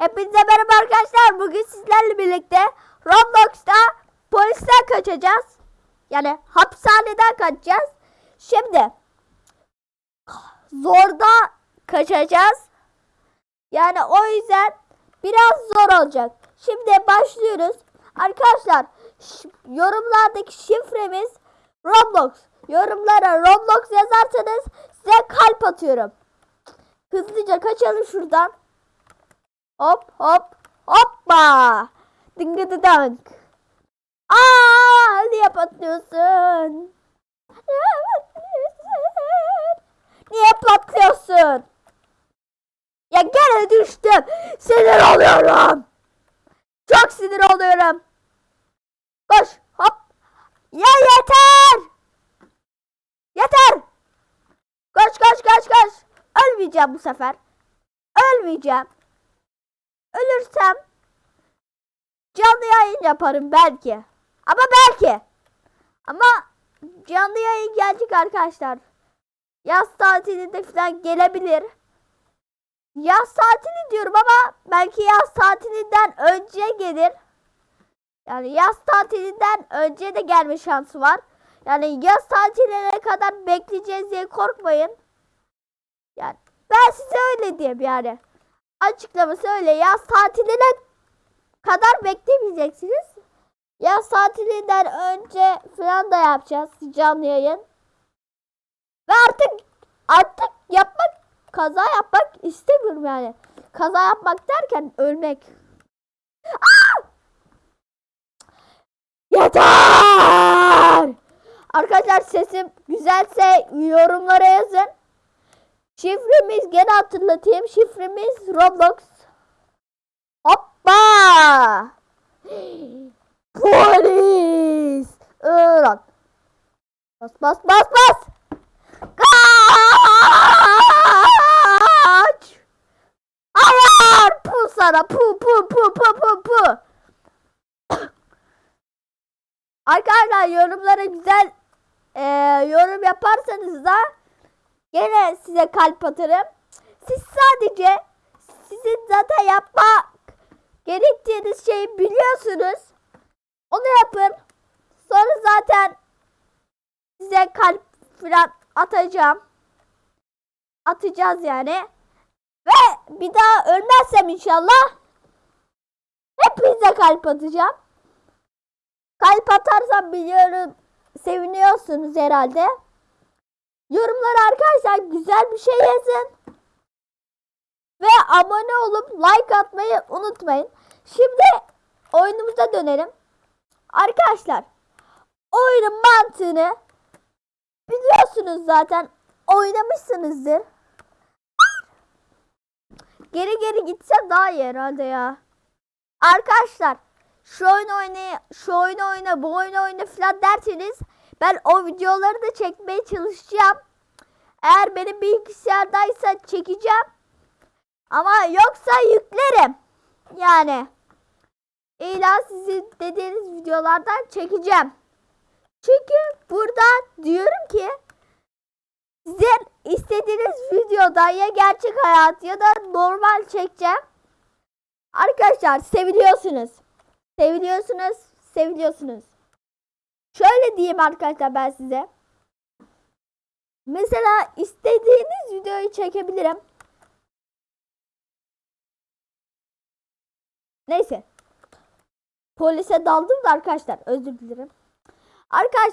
Hepinize merhaba arkadaşlar. Bugün sizlerle birlikte Roblox'ta polisten kaçacağız. Yani hapishaneden kaçacağız. Şimdi zorda kaçacağız. Yani o yüzden biraz zor olacak. Şimdi başlıyoruz. Arkadaşlar yorumlardaki şifremiz Roblox. Yorumlara Roblox yazarsanız size kalp atıyorum. Hızlıca kaçalım şuradan. Hop hop hoppa. Dıngıdı dank. Aa niye patlıyorsun? Niye patlıyorsun? Niye patlıyorsun? Ya gene düştüm. Sinir oluyorum. Çok sinir oluyorum. Koş hop. Ya yeter. Yeter. Koş koş koş koş. Ölmeyeceğim bu sefer. Ölmeyeceğim. Ölürsem canlı yayın yaparım belki. Ama belki. Ama canlı yayın gelecek arkadaşlar. Yaz tatilinde falan gelebilir. Yaz tatili diyorum ama belki yaz tatilinden önce gelir. Yani yaz tatilinden önce de gelme şansı var. Yani yaz tatiline kadar bekleyeceğiz diye korkmayın. Yani ben size öyle diyeyim yani. Açıklaması öyle. Yaz tatiline kadar beklemeyeceksiniz. Yaz tatilinden önce falan da yapacağız canlı yayın. Ve artık artık yapmak kaza yapmak istemiyorum yani. Kaza yapmak derken ölmek. Aa! Yeter! Arkadaşlar sesim güzelse yorumlara yazın. Şifremiz gene hatırlatayım. Şifremiz Roblox. Hoppa! Polis! Irak. Bas bas bas bas! Kaç! Hayır! Pu sana pu pu pu pu pu pu. Arkadaşlar yorumlara güzel eee, yorum yaparsanız da Gene size kalp atarım. Siz sadece sizin zaten yapma gerektiğiniz şeyi biliyorsunuz. Onu yapın. Sonra zaten size kalp falan atacağım. Atacağız yani. Ve bir daha ölmezsem inşallah hepinize kalp atacağım. Kalp atarsam biliyorum seviniyorsunuz herhalde. Yorumlara arkadaşlar güzel bir şey yazın. Ve abone olup like atmayı unutmayın. Şimdi oyunumuza dönelim. Arkadaşlar oyunun mantığını biliyorsunuz zaten. Oynamışsınızdır. Geri geri gitsem daha iyi herhalde ya. Arkadaşlar şu oyun oyna, şu oyun oyna, bu oyun oyna falan derseniz ben o videoları da çekmeye çalışacağım. Eğer benim bilgisayardaysa çekeceğim. Ama yoksa yüklerim. Yani illa sizin dediğiniz videolardan çekeceğim. Çünkü burada diyorum ki sizin istediğiniz videoda ya gerçek hayat ya da normal çekeceğim. Arkadaşlar seviliyorsunuz. Seviliyorsunuz, seviliyorsunuz. Şöyle diyeyim arkadaşlar ben size. Mesela istediğiniz videoyu çekebilirim. Neyse. Polise daldım da arkadaşlar özür dilerim. Arkadaş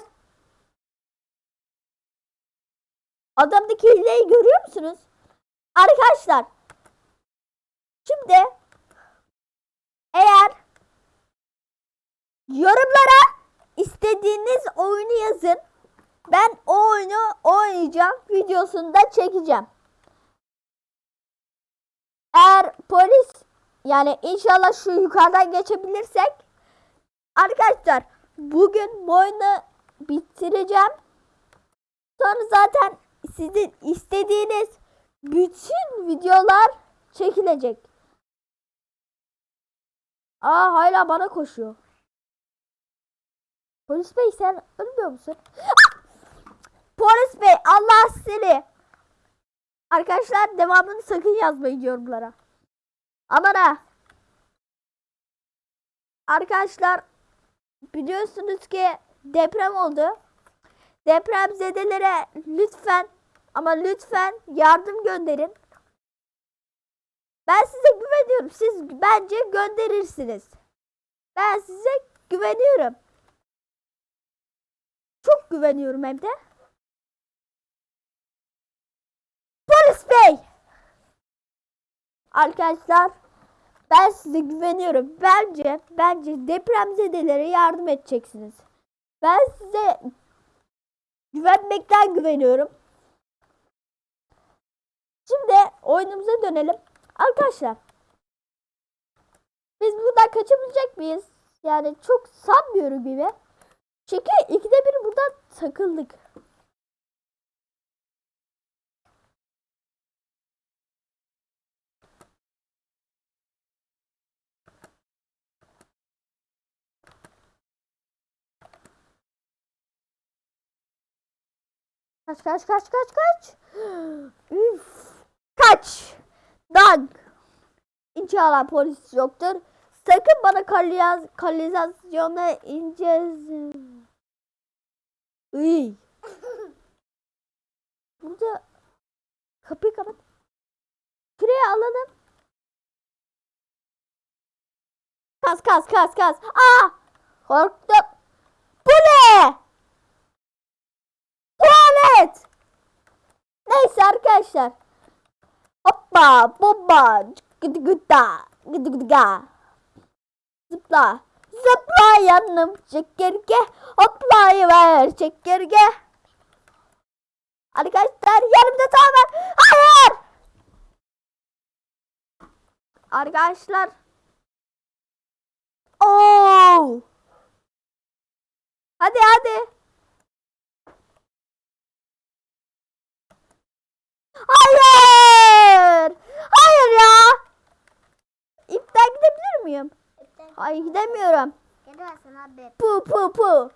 Adamdaki hileyi görüyor musunuz? Arkadaşlar Şimdi eğer yorumlara istediğiniz oyunu yazın. Ben o oyunu oynayacağım. Videosunu da çekeceğim. Eğer polis yani inşallah şu yukarıdan geçebilirsek arkadaşlar bugün bu oyunu bitireceğim. Sonra zaten sizin istediğiniz bütün videolar çekilecek. Aa hala bana koşuyor. Polis bey sen ölmüyor musun? Polis bey Allah seni. Arkadaşlar devamını sakın yazmayın yorumlara. Aman ha. Arkadaşlar biliyorsunuz ki deprem oldu. Depremzedelere lütfen ama lütfen yardım gönderin. Ben size güveniyorum. Siz bence gönderirsiniz. Ben size güveniyorum. Çok güveniyorum hem de. Polis bey! Arkadaşlar ben size güveniyorum. Bence bence depremzedelere yardım edeceksiniz. Ben size güvenmekten güveniyorum. Şimdi oyunumuza dönelim. Arkadaşlar biz buradan kaçabilecek miyiz? Yani çok sanmıyorum gibi. Çünkü ikide bir takıldık. Kaç kaç kaç kaç kaç. Üf. Kaç. Dank. İnşallah polis yoktur. Sakın bana kanalizasyona ineceğiz. Iy. Burada kapıyı kapat. Şuraya alalım. Kas kas kas kas. Aa! Korktum. Bu ne? Tuvalet. Neyse arkadaşlar. Hoppa bomba gıdı gıda gıdı ga. Zıpla. Zıpla yanım çekirge. Hoplayıver çekirge. Arkadaşlar yanımda var. Hayır. Arkadaşlar. Oo. Hadi hadi. Hayır. Hayır ya. İpten gidebilir miyim? Hayır gidemiyorum. Gidemezsin abi. Pu pu pu.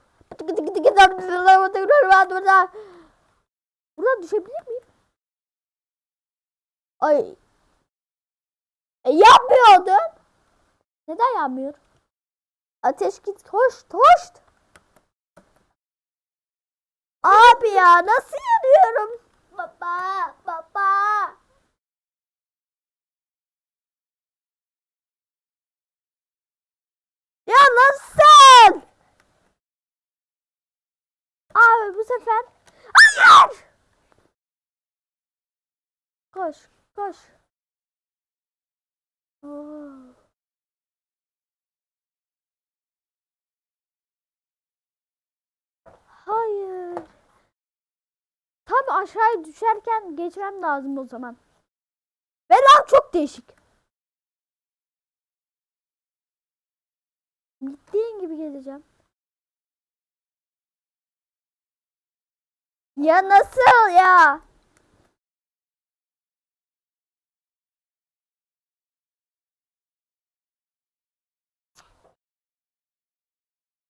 Buradan düşebilir miyim? Ay. E, yapmıyordum. Neden yapmıyor? Ateş git. Hoş hoş. Abi ya nasıl yanıyorum? Baba, baba. Ya nasıl? Abi bu sefer. Hayır! Koş, koş. Oo. Hayır. Tam aşağıya düşerken geçmem lazım o zaman. Ve çok değişik. Gittiğin gibi geleceğim. Ya nasıl ya?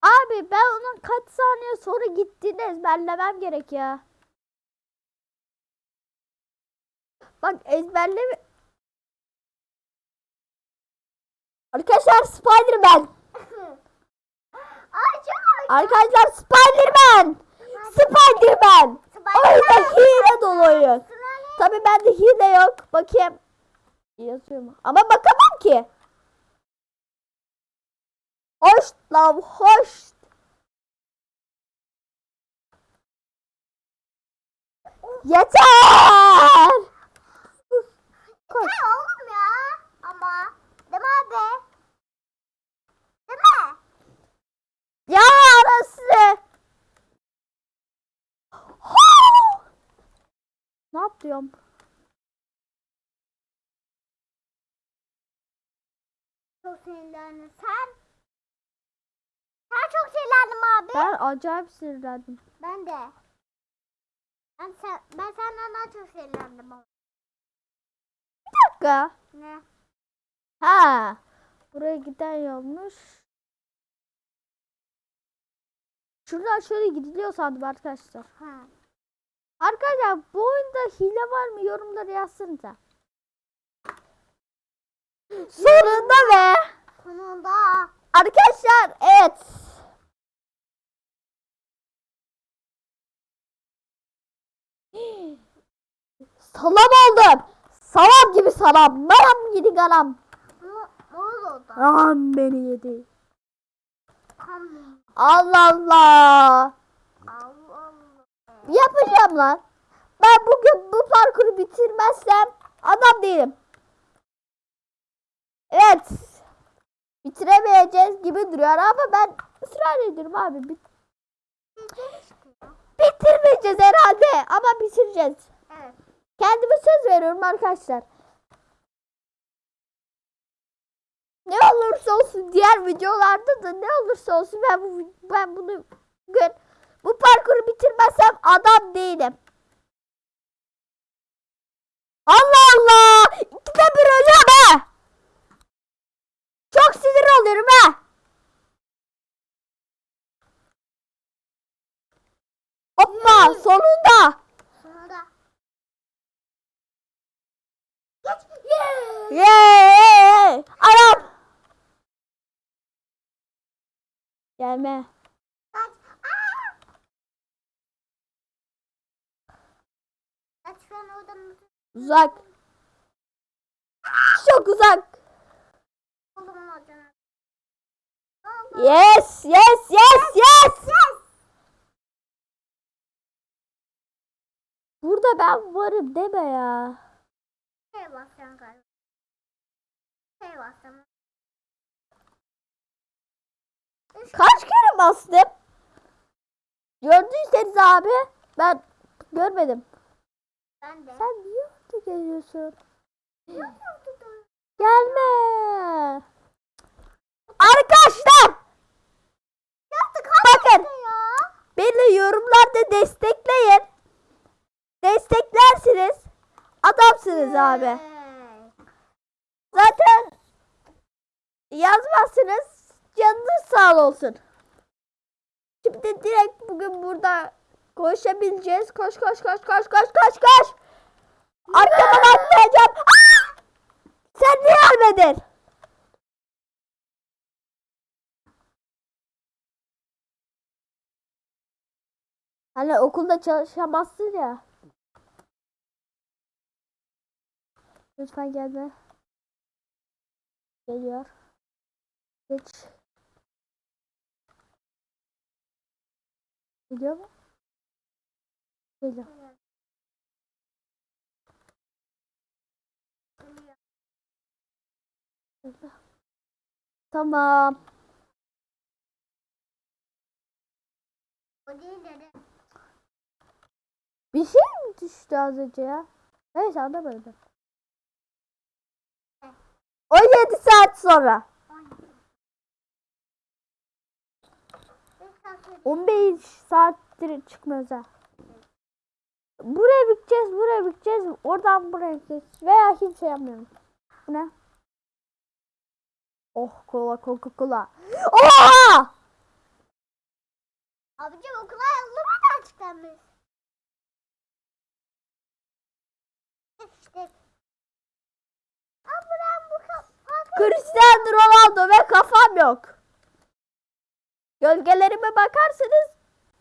Abi ben onun kaç saniye sonra gittiğini ezberlemem gerek ya. Bak ezberleme... Arkadaşlar Spider-Man. Arkadaşlar Spider-Man. Spider-Man. Oyunda hile dolu oyun. Tabi bende hile yok. Bakayım. Yazıyor mu? Ama bakamam ki. Hoş lan hoş. Yeter. Koş. Hey oğlum ya. Ama. Değil mi abi? Değil mi? Ya arası. ne yapıyorum? Çok sinirlendim. Sen? Sen çok sinirlendim abi. Ben acayip sinirlendim. Ben de. Ben, sen, ben senden daha çok sinirlendim ama. Bir dakika. Ne? Ha. Buraya giden yolmuş. Şuradan şöyle gidiliyor sandım arkadaşlar. Ha. Arkadaşlar bu oyunda hile var mı yorumlara yazsanıza. Sonunda be. Sonunda. Arkadaşlar evet. Salam oldum. Salam gibi salam. Manam gibi galam. Ne, ne oldu? Am beni yedi. Tam Allah Allah. Allah Allah. Yapacağım lan. Ben bugün bu parkuru bitirmezsem adam değilim. Evet. Bitiremeyeceğiz gibi duruyor ama ben ısrar ediyorum abi. Bit- bitirmeyeceğiz herhalde ama bitireceğiz. Evet. Kendime söz veriyorum arkadaşlar. Ne olursa olsun diğer videolarda da ne olursa olsun ben bu ben bunu bugün bu parkuru bitirmezsem adam değilim. Allah Allah! İkide bir ölüyorum ha! Çok sinir oluyorum ha! Hoppa sonunda! Sonunda. Geç. Yeah. Yeee! Anam! Gelme. Kaç. Kaç an oradan Uzak. Çok uzak. oradan. Yes, yes, yes, yes. Burada ben varım deme ya. Şey basacağım galiba. Şey basacağım. Kaç kere bastım? Gördüyseniz abi ben görmedim. Ben de. Sen niye orada geliyorsun? Gelme. Arkadaşlar Yaptık bakın ya. beni yorumlarda destekleyin. Desteklersiniz. Adamsınız abi. Zaten yazmazsınız. Canınız sağ olsun. Şimdi direkt bugün burada koşabileceğiz. Koş koş koş koş koş koş koş. Arkadan atlayacağım. Aa! Sen niye ölmedin? Hani okulda çalışamazsın ya. Lütfen gelme. Geliyor. Geç. Geliyor mu? Geliyor. Tamam. Bir şey mi düştü az önce ya? Neyse anlamadım. 17 saat sonra. 15 saattir çıkmıyoruz ha. Buraya biteceğiz, buraya biteceğiz. Oradan buraya gideceğiz. Veya hiç şey yapmıyorum. Bu ne? Oh kola coca cola. Oha! Abicim okula yazılmadan açıklanmış. İşte. Abi ben bu. Cristiano Ronaldo ve kafam yok. Gölgelerime bakarsanız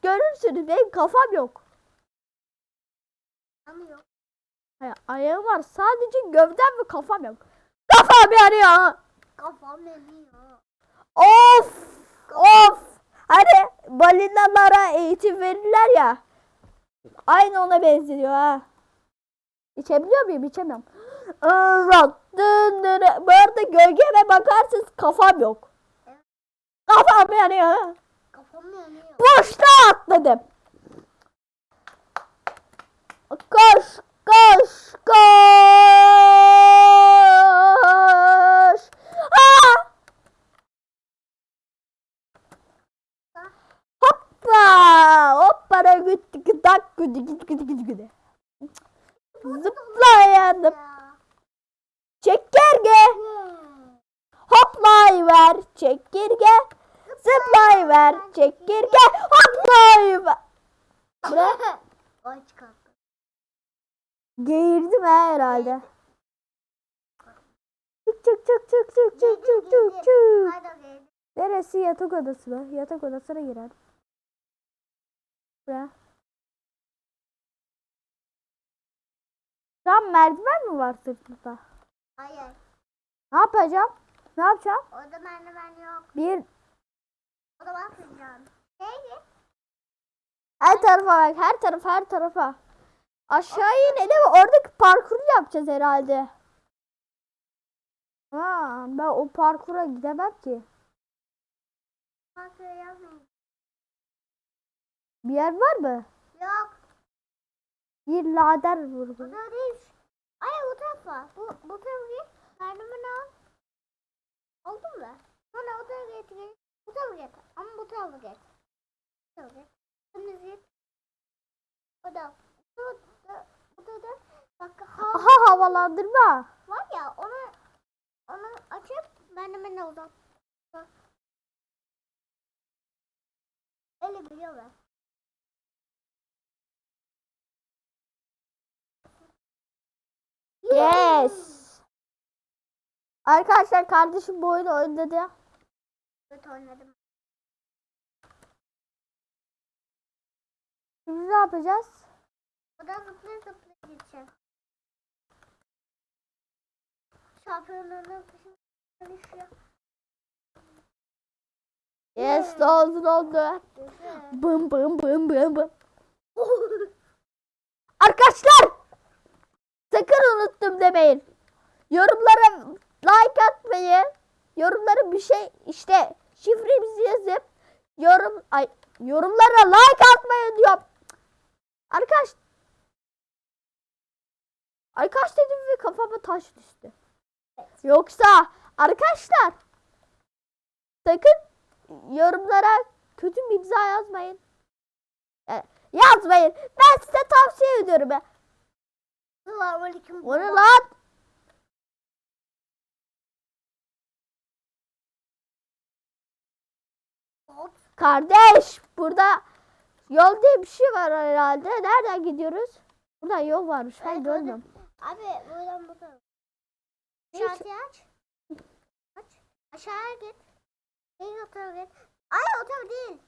görürsünüz benim kafam yok. Anlıyor. Hayır, ayağım var sadece gövdem ve kafam yok. Kafam yanıyor. Kafam yanıyor. Of! Of! Hani balinalara eğitim verirler ya. Aynı ona benziyor ha. İçebiliyor muyum? İçemiyorum. Bu arada gölgeme bakarsınız kafam yok. Kafam yanıyor. Kafam yanıyor. Boşta atladım. Koş, koş, koş. Aa! Hoppa! Hoppa da gitti gıdak güdü gitti gitti gitti gitti. Zıplayanım. Ya. Çekirge. Hoplayıver çekirge. Zıplayıver çekirge. Hoplayıver. Bu ne? Ay çıkarttı. Geğirdim ha herhalde. Çık çık çık çık çık çık çık çık çık. Neresi yatak odası mı? Yatak odasına girer. Buraya. An merdiven mi var sırtımda? Hayır. Ne yapacağım? Ne yapacağım? Orada merdiven yok. Bir O. Neydi? her tarafa bak. Her tarafa her tarafa. Aşağı inelim. Oradaki parkuru yapacağız herhalde. Ha, ben o parkura gidemem ki. Kontrol yapmayın. Bir yer var mı? Yok. Bir lader vurdu. Bu da değil. Ay bu tarafa. Bu, bu tarafa git. Merdiven al. Oldu mu? Sonra o tarafa git. Bu tarafa git. Ama bu tarafa git. Bu tarafa git. Şimdi git. O da. Bu da. Bu da. da. Bak ha Aha havalandırma. var ya onu onu açıp merdivene uzat. Bak. Öyle biliyorlar. Yes. Arkadaşlar kardeşim bu oyunu oynadı. Oynadım. Şimdi ne yapacağız? Da zıplaya zıplaya gidecek. Şampiyonluğunun peşinde düşüyor. Yes doldu doldu. Bım bım bım bım bım. Arkadaşlar sakın unuttum demeyin. Yorumlara like atmayı, yorumlara bir şey işte şifremizi yazıp yorum ay yorumlara like atmayı diyorum. Arkadaş Arkadaş dedim ve kafama taş düştü. Yoksa arkadaşlar sakın yorumlara kötü bir imza yazmayın. Yani yazmayın. Ben size tavsiye ediyorum. Selamünaleyküm. Ne lan? Kardeş burada yol diye bir şey var herhalde. Nereden gidiyoruz? Burada yol varmış. Ben Evet, görmüyorum. Abi buradan. Hiç- Aşağıya aç. Aç. Aşağıya git. Değil o tarafa git. Ay o tarafa değil.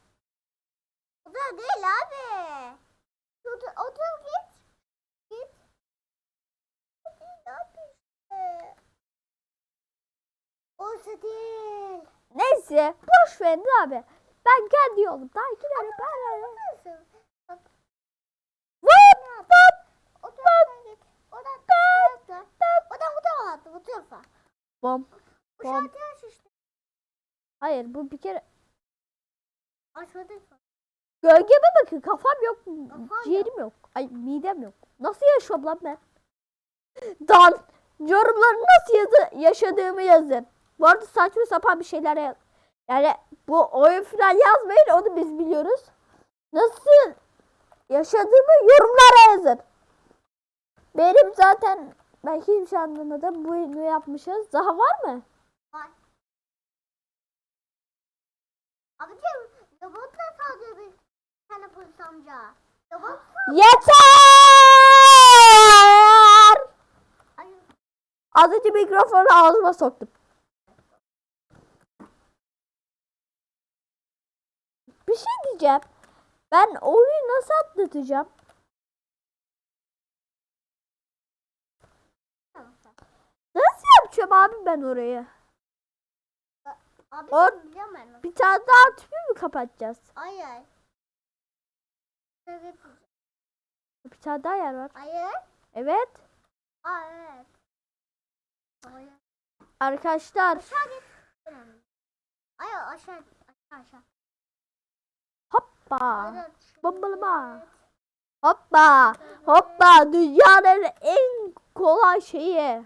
O tarafa değil abi. O, ta- o tarafa git. Git. Orası değil. Neyse boş verin abi. Ben kendi yolumdan giderim. Ben Nasıl? Bak Vıp vıp. o tarafa git. Oradan bu tarafa. Attı bu tarafa. Bom. Bom. Hayır bu bir kere Açmadıysa. gölgeme bakın kafam yok. Kafan Ciğerim yok. Ay midem yok. Nasıl yaşıyorum lan ben? Dan yorumları nasıl yazı yaşadığımı yazın. Bu arada saçma sapan bir şeyler. Yani bu oyun falan yazmayın onu biz biliyoruz. Nasıl yaşadığımı yorumlara yazın. Benim zaten ben hiçbir şey anlamadım. Bu oyunu yapmışız. Daha var mı? Var. Abicim robot da sadece bir tane polis amca. Robot Yeter! Ay, Az önce mikrofonu ağzıma soktum. Bir şey diyeceğim. Ben oyunu nasıl atlatacağım? Nasıl yapacağım abi ben orayı? Abi onu. Bir tane daha tüpü mü kapatacağız? Hayır. Evet. Bir tane daha yer var. Hayır. Evet. Aa evet. Hayır. Arkadaşlar Aşağı git. Hayır aşağı aşağı aşağı. Hoppa. Bombalama. Hoppa. Hoppa. Dünyanın en kolay şeyi.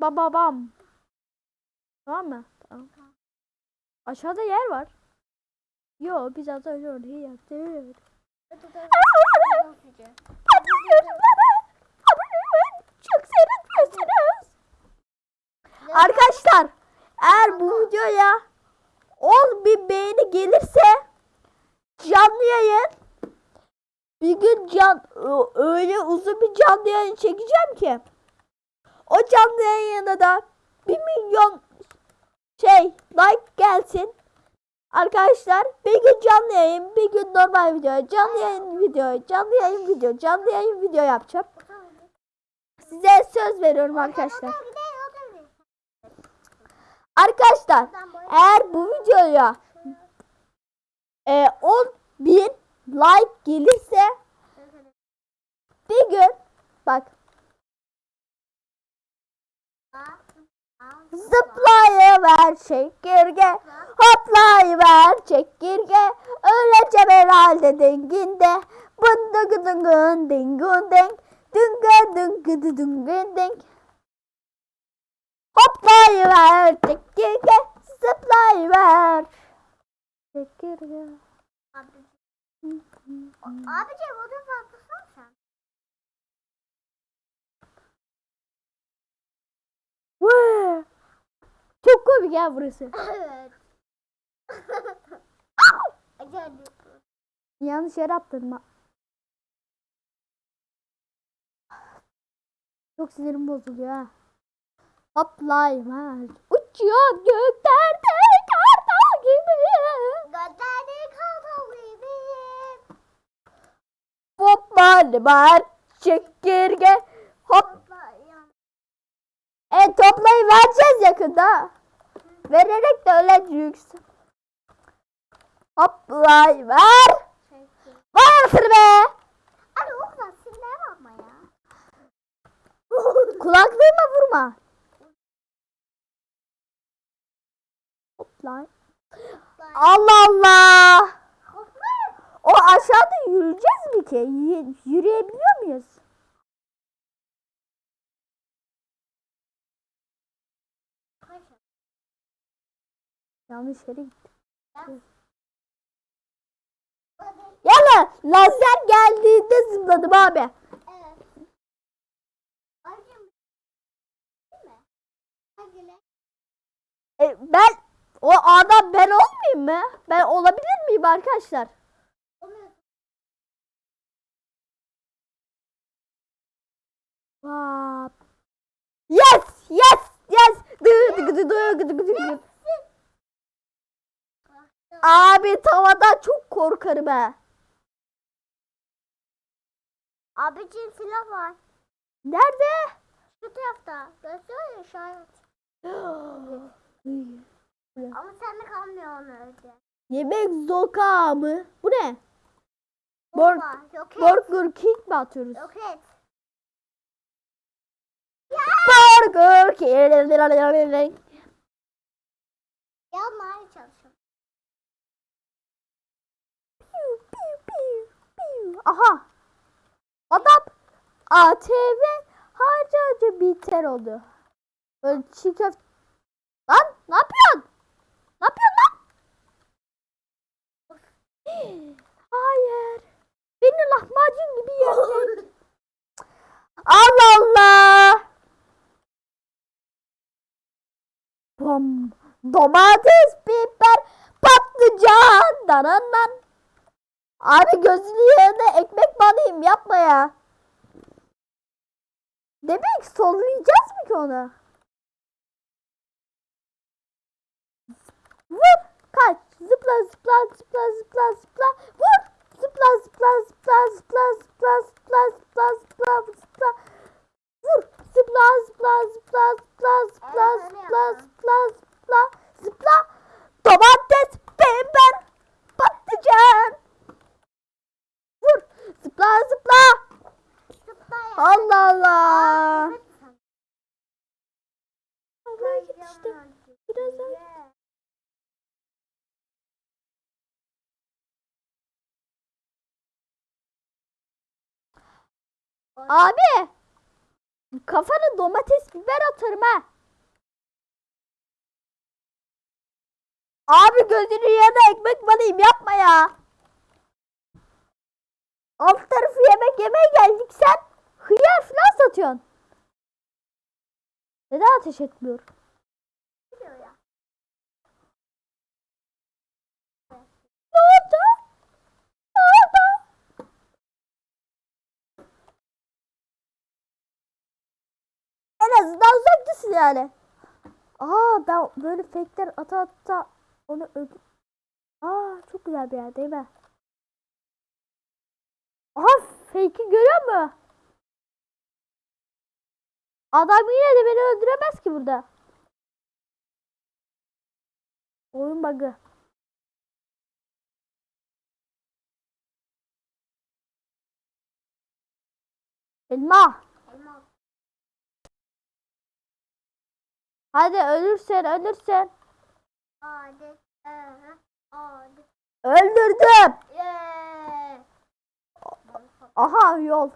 Bam bam. Tamam mı? Tamam. Aşağıda yer var. Yo biz az önce orayı yaptık. Çok seyretmiyorsunuz. Arkadaşlar eğer bu videoya 10 bin beğeni gelirse canlı yayın. Bir gün can öyle uzun bir canlı yayın çekeceğim ki. O canlı yayına da 1 milyon şey like gelsin. Arkadaşlar bir gün canlı yayın, bir gün normal video, canlı yayın video, canlı yayın video, canlı yayın video yapacağım. Size söz veriyorum arkadaşlar. Arkadaşlar eğer bu videoya e, 10 bin like gelirse bir gün bak. Zıplayıver çekirge. Hoplayıver çekirge. Öleceğim herhalde denginde. Bındı dıngın dingun deng dınga dıngı dıngın deng hoplayıver çekirge. Zıplayıver Teşekkür ya. Abicim. Abicim odun farklısın sen. Vee. Çok komik ya burası. Evet. Şey. Yanlış yere attın. Çok sinirim bozuluyor ha. Hoplayım ha. Uçuyor göklerde benim. Gözlerini kapalı benim. Var çekirge hop. E toplayı vereceğiz yakında. Vererek de öyle yüksün. Hoplay ver. Var mısın be? Abi o kadar sinirlere bakma ya. Kulaklığıma vurma. Allah Allah. O aşağıda yürüyeceğiz mi ki? Y- yürüyebiliyor muyuz? Yanlış yere gittim. Yala lazer geldiğinde zıpladım abi. Evet. Abicim. Değil mi? Hadi lan. E, ben o adam ben olmayayım mı? Ben olabilir miyim arkadaşlar? Yes, yes, yes. Abi tavadan çok korkarım ha. Abicim silah var. Nerede? Şu tarafta. Gösteriyor ya işaret. Ama sende kalmıyor onu öyle. Yemek zoka mı? Bu ne? Bor Bomba. Yok et. Burger King mi atıyoruz? Yok et. Burger King. Çalışıyorum. Piu, piu, piu. Aha. Adam ATV harca harca biter oldu. Böyle çiğ köfte. Lan ne yapıyorsun? Yapıyorsun lan? Hayır. Beni lahmacun gibi yiyecek. Allah Allah. Bom. Domates, biber, patlıcan. Dananan. Abi gözünün yerine ekmek banayım yapma ya. Demek sollayacağız mı ki onu? Vur. Kaç. Zıpla zıpla zıpla zıpla zıpla. Vur. Zıpla zıpla zıpla zıpla zıpla zıpla zıpla zıpla zıpla. Vur. Zıpla zıpla zıpla zıpla zıpla zıpla zıpla zıpla zıpla. Domates, biber, patlıcan. Vur. Zıpla zıpla. Allah Allah. Oraya git işte. Biraz daha. Abi. Kafana domates biber atarım ha. Abi gözünü yerine ekmek banayım yapma ya. Alt tarafı yemek yemeye geldik sen hıyar falan satıyorsun. Neden ateş etmiyor? Ne oldu? Ne oldu? En azından uzaktasın yani. Aa ben böyle fake'ler ata ata onu öldür. Aa çok güzel bir yer değil mi? Aha fake'i görüyor musun? Adam yine de beni öldüremez ki burada. Oyun bug'ı. Elma. Hadi ölürsen ölürsen. Hadi. Hadi. Öldürdüm. Yeah. Aha yol.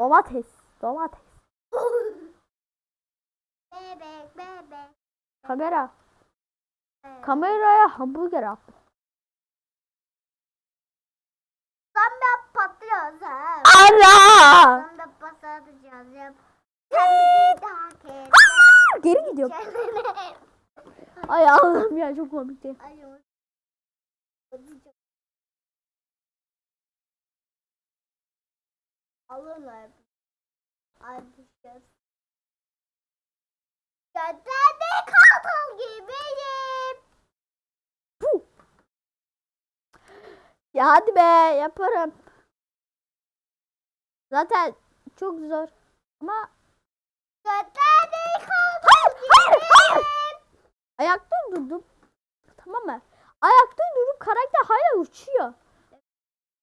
Domates. Domates. Bebek bebek. Kamera. bebek. Kameraya hamburger attım. Sen de patlıyoruz ha. Ara. Sen de patlatacağız. Sen daha kes. Geri gidiyorum. Ay Allah'ım ya çok komikti. Alırlar. Ay düşeceğiz. Götürde kartal gibiyim. Puh. Ya hadi be yaparım. Zaten çok zor. Ama Götürde kartal hayır hayır hayır. gibiyim. Ayakta durdum. Tamam mı? Ayakta durup karakter hala uçuyor.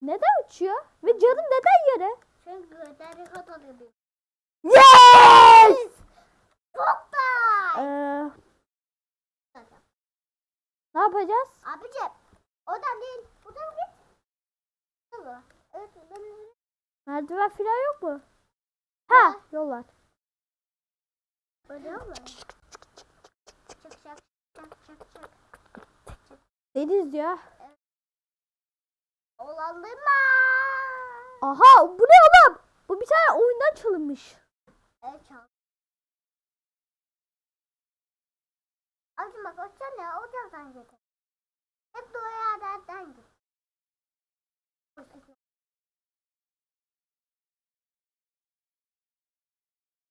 Neden uçuyor? Ve canım neden yere? Çünkü kartal gibiyim. Yes! Çok da. Ee, ne yapacağız? Abicim. Oradan değil. Buradan git. Evet. Ben... Merdiven falan yok mu? Ha, yol var. Öyle mi? Çık çık çık çık çık. Deniz ya. Olandırma. Aha, bu ne oğlum? Bu bir tane oyundan çalınmış. Evet çal. Abicim bak o ya o taraftan getir. Hep doğru yerlerden git.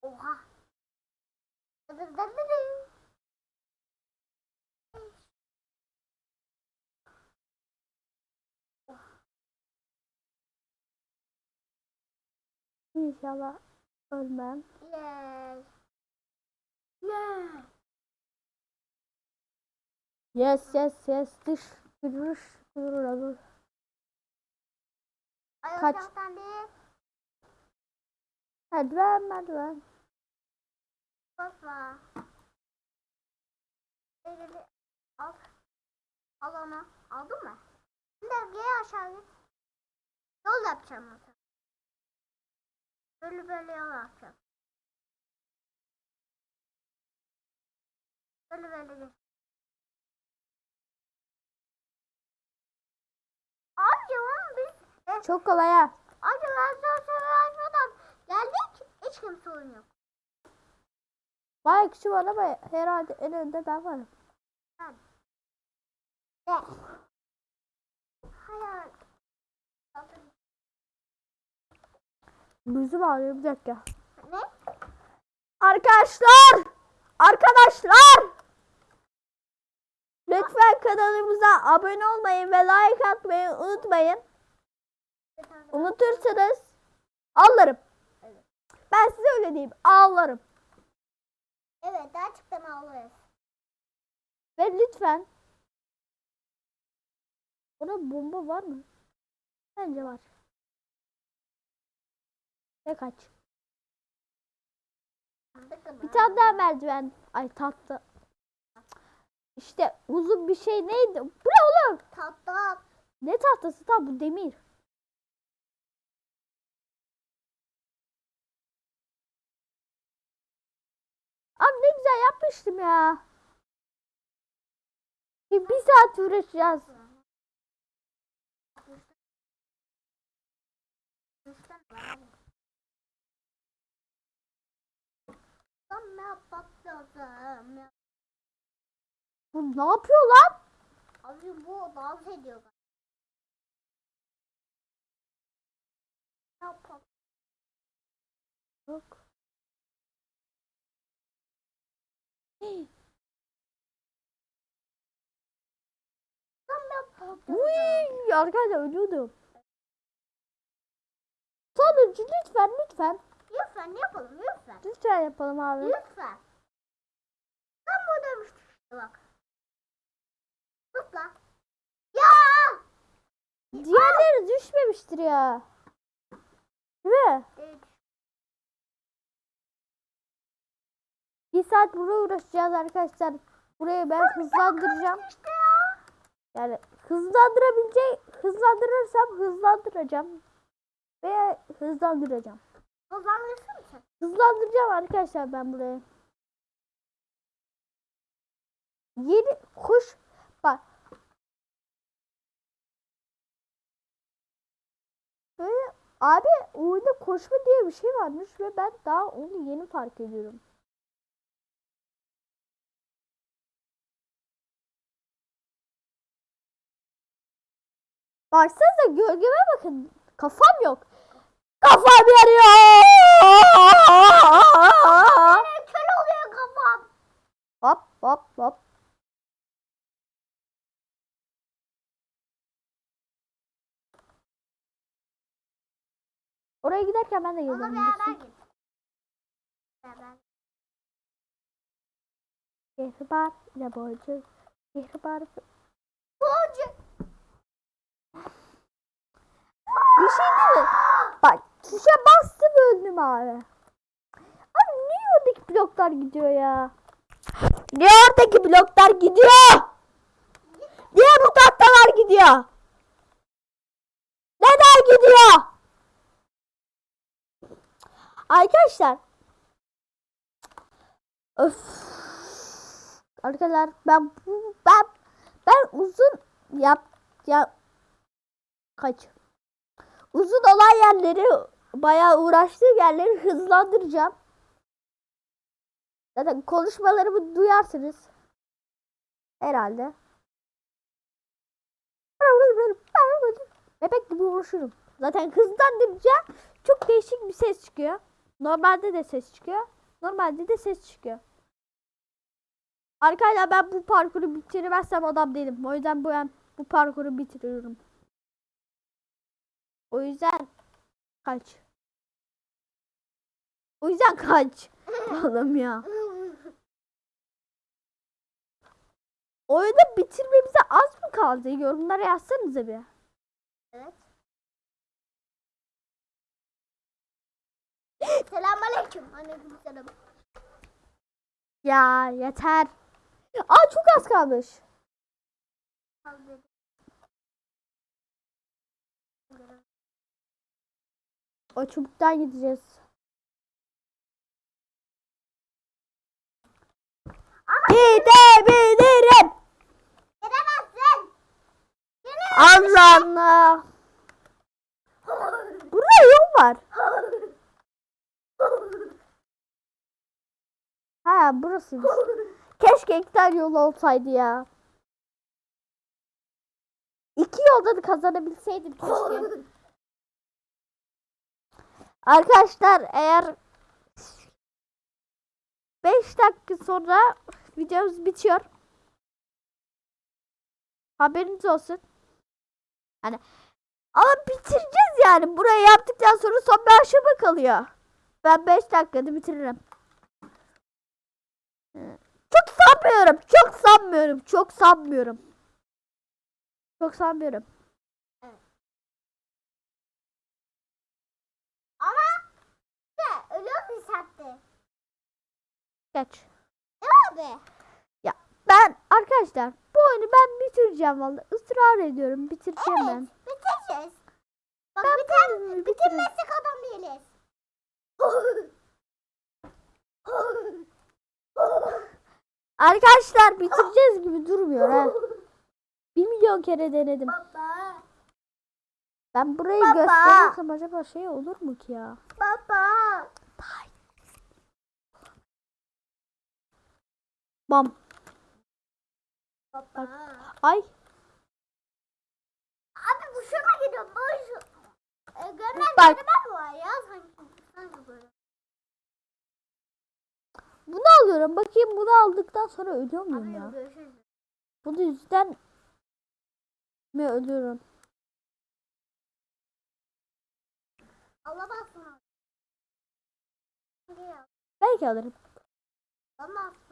Oha. Dır İnşallah ölmem. Yes. Yes. Yes, yes, yes. Dış, görüş, görür, Ay o Kaç? Merdiven, merdiven. Basma. Al. Al onu. Aldın mı? Şimdi geri aşağı git. Yol yapacağım mesela. Böyle böyle yol yapacağım. Böyle böyle git. Amca oğlum biz e, Çok kolay ha. amca ben sana söylemeden geldik. Hiç kimse oyun yok. Bayağı kişi var ama herhalde en önde ben varım. De. Hayır. Gözüm ağrıyor bir dakika. Ne? Arkadaşlar! Arkadaşlar! Lütfen kanalımıza abone olmayı ve like atmayı unutmayın. Unutursanız ağlarım. Evet. Ben size öyle diyeyim. Ağlarım. Evet gerçekten ağlarız. Ve lütfen Orada bomba var mı? Bence var. Ne kaç? Bir tane daha merdiven. Ay tahta. İşte uzun bir şey neydi? Bu ne oğlum? Tatlı. Ne tahtası tam bu demir. Abi ne güzel yapmıştım ya. Bir, bir saat uğraşacağız. Sen ne Bu ne yapıyor lan? Abi bu dans ediyor. Ne yapalım? Yok. Hey, Uy, arkadaşlar ölüyordum. Sonuncu lütfen lütfen. Lütfen yapalım lütfen. Lütfen yapalım abi. Lütfen. Ben buradaymıştım işte bak. Tut lan. Ya! Diğerleri düşmemiştir ya. Değil mi? Evet. Bir saat burada uğraşacağız arkadaşlar. Burayı ben hızlandıracağım. İşte ya. Yani hızlandırabileceğim, hızlandırırsam hızlandıracağım. Ve hızlandıracağım. Hızlandırırsın mısın? Hızlandıracağım arkadaşlar ben burayı. Yeni kuş bak. Böyle abi oyunda koşma diye bir şey varmış ve ben daha onu yeni fark ediyorum. Baksanıza gölgeme bakın. Kafam yok. Kafam yanıyor. Benim kör oluyor kafam. Hop hop hop. Oraya giderken ben de Ama geleceğim. beraber git. Beraber. Kehribar ile boncuk. Kehribar. Boncuk. Bir şey değil mi? Tuşa bastım öldüm abi. Abi niye oradaki bloklar gidiyor ya? Niye oradaki bloklar gidiyor? Niye bu tahtalar gidiyor? Neden gidiyor? Arkadaşlar. Öf. Arkadaşlar ben ben ben uzun yap ya kaç uzun olan yerleri bayağı uğraştığım yerleri hızlandıracağım. Zaten konuşmalarımı duyarsınız. Herhalde. Bebek gibi uğraşırım. Zaten hızlandırınca çok değişik bir ses çıkıyor. Normalde de ses çıkıyor. Normalde de ses çıkıyor. Arkadaşlar ben bu parkuru bitirmezsem adam değilim. O yüzden bu ben bu parkuru bitiriyorum. O yüzden kaç. O yüzden kaç. Oğlum ya. Oyunu bitirmemize az mı kaldı? Yorumlara yazsanıza bir. Evet. Selamünaleyküm. Aleyküm selam. Ya yeter. Aa çok az kalmış. O çubuktan gideceğiz. Gidebilirim. Gidemezsin. Allah Allah. Burada yol var. Ha burasıymış. Keşke iki tane yol olsaydı ya. İki yolda da kazanabilseydim keşke. Arkadaşlar eğer 5 dakika sonra videomuz bitiyor. Haberiniz olsun. Hani ama bitireceğiz yani. Burayı yaptıktan sonra son bir aşama kalıyor. Ben 5 dakikada bitiririm. Ee, Çok sanmıyorum. Çok sanmıyorum. Çok sanmıyorum. Çok sanmıyorum. Ama ne? Ölüyor bir saatte. Geç. Mi abi? Ben arkadaşlar bu oyunu ben bitireceğim vallahi. Israr ediyorum. Bitireceğim ben. Bitireceğiz. Bak Ben bitiririm. bitirmezsek adam değiliz. Arkadaşlar bitireceğiz gibi durmuyor ha. Bir milyon kere denedim. Baba. Ben burayı Baba. gösterirsem acaba şey olur mu ki ya? Baba. Bam. Baba. Ay. Abi bu şuna gidiyor. Bu şu. E, görmem Bak. görmem var ya sanki. Sanki böyle. Bunu alıyorum. Bakayım bunu aldıktan sonra ölüyor muyum Abi ya? görüşürüz. Bunun yüzden mi ölürüm. Alamazsın. Belki alırım. Alamazsın.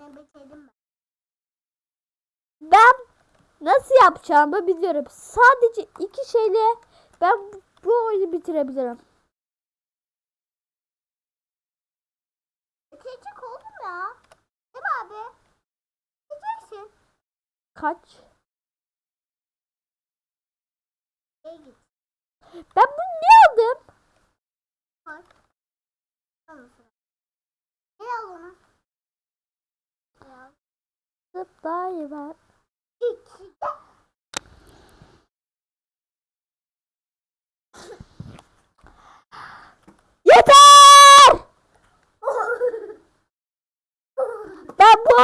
Öyle bitirdim ben. Ben nasıl yapacağımı biliyorum. Sadece iki şeyle ben bu- oyunu bitirebilirim. Bitirecek oldum ya. Değil mi abi? Bitireceksin. Kaç? Git. Ben bunu ne aldım? Al? Gel al onu. Ya. İki. Yeter! Ben bu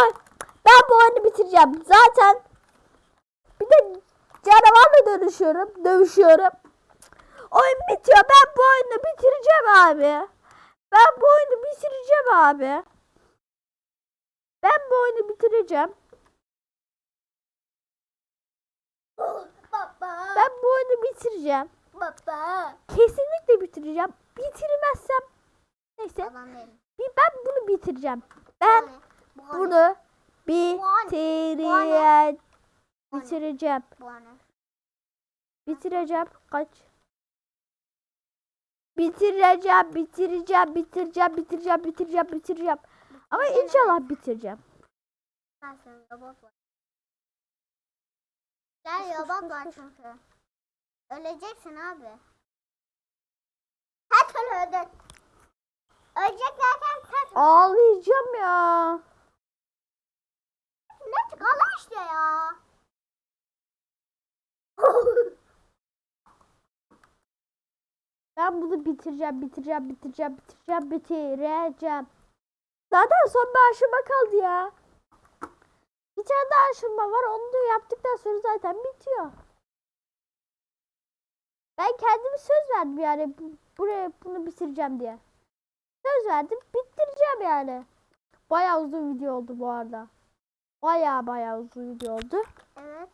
ben bu oyunu bitireceğim. Zaten bir de canavarla dönüşüyorum, dövüşüyorum. Oyun bitiyor. Ben bu oyunu bitireceğim abi. Ben bu oyunu bitireceğim abi. Ben bu oyunu bitireceğim. Baba. Ben bu oyunu bitireceğim. Baba. Kesinlikle bitireceğim. Bitirmezsem neyse ben bunu bitireceğim. Ben Bu ne? bunu bitireceğim. Bitireceğim. Bitireceğim. Kaç? Bitireceğim, bitireceğim, bitireceğim, bitireceğim, bitireceğim, bitireceğim. Ama inşallah bitireceğim. Ben senin robot var. Gel robot var çünkü. Öleceksin abi. Her türlü öldün. Ölecek derken sen Ağlayacağım ya. ne çık Allah işte ya. Ben bunu bitireceğim, bitireceğim, bitireceğim, bitireceğim, bitireceğim. Zaten son bir aşama kaldı ya. Bir tane daha aşama var. Onu da yaptıktan sonra zaten bitiyor. Ben kendime söz verdim yani bu- buraya bunu bitireceğim diye. Söz verdim, bitireceğim yani. Bayağı uzun video oldu bu arada. Bayağı bayağı uzun video oldu. evet.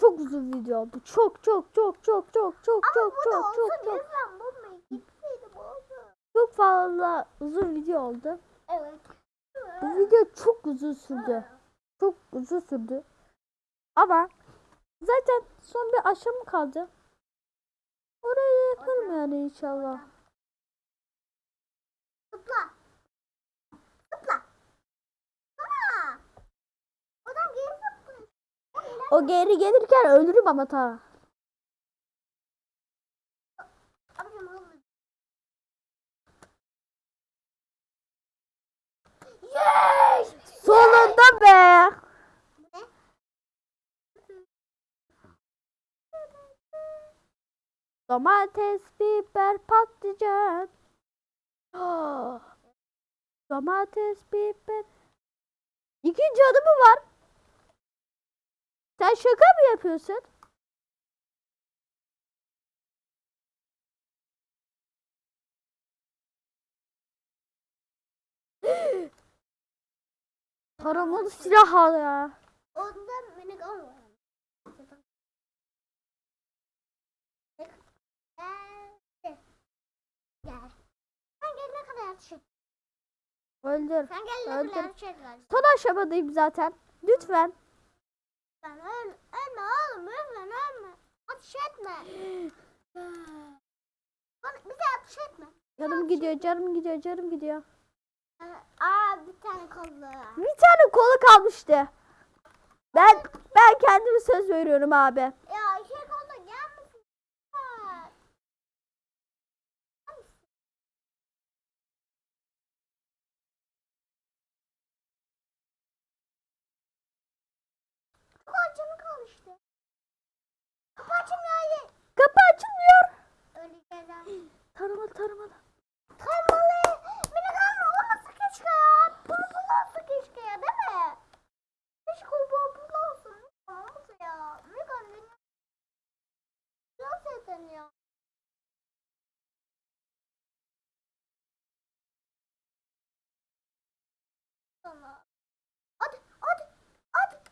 Çok uzun video oldu. Çok çok çok çok çok çok Ama çok bu da çok çok çok lütfen bulmayın. Gitseydi bu olsun. çok fazla uzun video oldu. Evet. Bu video çok uzun sürdü. Çok uzun sürdü. Ama zaten son bir aşama kaldı. Orayı yaparım yani inşallah. Zıpla. Zıpla. Zıpla. Oradan geri zıplıyor. O geri gelirken ölürüm ama ta. Abicim hızlı. Yes! Sonunda be. Domates, biber, patlıcan. Domates, biber. İki canı mı var? Sen şaka mı yapıyorsun? Taramalı silah al ya. Onda minik atışık. Öldür. Öldür. var. Son aşamadayım zaten. Lütfen. Sen öl, ölme oğlum ölme ölme. Atış etme. Bana, bize atış etme. Canım gidiyor, canım gidiyor, canım gidiyor. Aa bir tane kollu. Bir tane kolu kalmıştı. Ben ben kendime söz veriyorum abi. Ya şey kollu gelmesin. Acımı kalmıştı. Kapı açılmıyor. Kapı açılmıyor. Öleceğiz abi. Taramalı taramalı. Kaymalı. Beni kalma olmasa keşke ya. Pulpul olsa keşke ya değil mi? Keşke o pulpul olsun. Olmasa ya. Ne kadar beni. Nasıl eden ya? Sana. Hadi hadi hadi.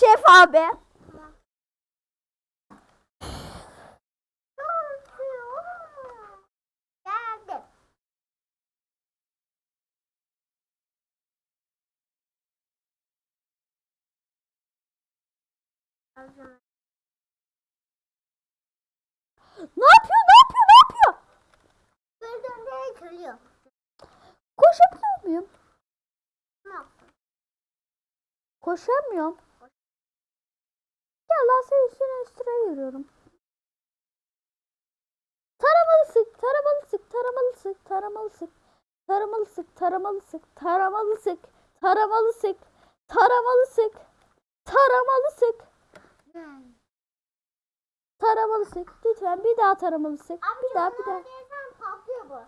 Şef abi. Ne yapıyor? Ne yapıyor? Ne yapıyor? Gördüğünde kırıyor. Koşabiliyor muyum? Ne yaptın? Koşamıyorum. Ya lazer üstüne üstüne yürüyorum. Taramalı sık, taramalı sık, taramalı sık, taramalı sık. Taramalı sık, taramalı sık, taramalı sık, taramalı sık, taramalı sık, taramalı sık, taramalı sık. Lütfen bir daha taramalı sık. Bir daha, bir daha. Patlıyor bu.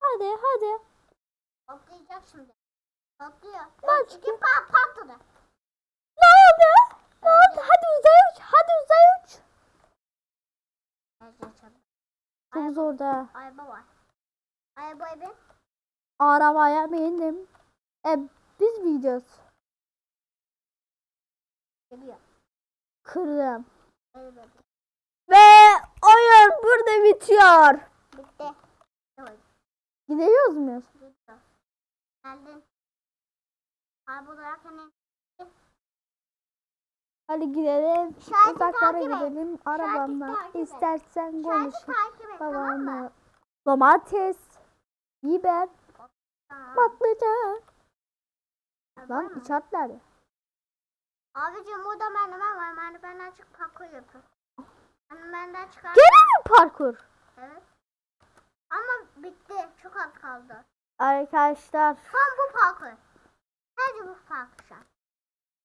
Hadi, hadi. Patlayacak şimdi. Patlıyor. İki pat patladı. Hadi uzaya uç, hadi uzaya uç. Çok zor da. Araba var. Arabaya bin. Arabaya bindim. E, biz gidiyoruz? Geliyor. Kırdım. Evet. Ve oyun burada bitiyor. Bitti. Gidiyoruz muyuz? Bitti. Geldin. Araba olarak hani Hadi gidelim. İşareti Uzaklara takip et. gidelim. Arabamla. İstersen konuş. tamam? Babamla. Domates. Biber. Patlıcan. Lan mı? içerler ya. Abicim burada merdiven var. Merdivenden çık parkur yapın. Merdivenden çıkar. Gene mi parkur? Evet. Ama bitti. Çok az kaldı. Arkadaşlar. Tam bu parkur. Sadece bu parkur şu an.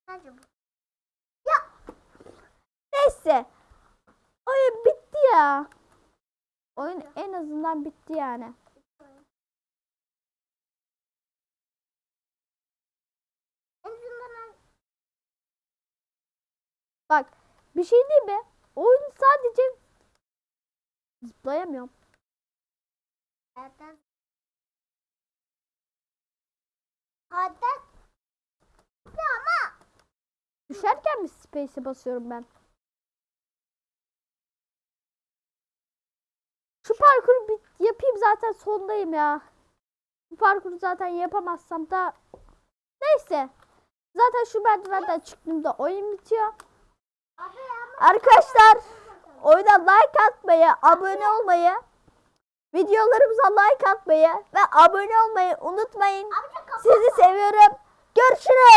Sadece bu. Neyse. Oyun bitti ya. Oyun en azından bitti yani. Bak bir şey değil mi? Oyun sadece zıplayamıyorum. Hatta Hatta ama Düşerken mi space'e basıyorum ben? Şu parkuru bir yapayım zaten sondayım ya. Bu parkuru zaten yapamazsam da neyse. Zaten şu merdivenden çıktığımda oyun bitiyor. Arkadaşlar oyuna like atmayı, abone olmayı, videolarımıza like atmayı ve abone olmayı unutmayın. Sizi seviyorum. Görüşürüz.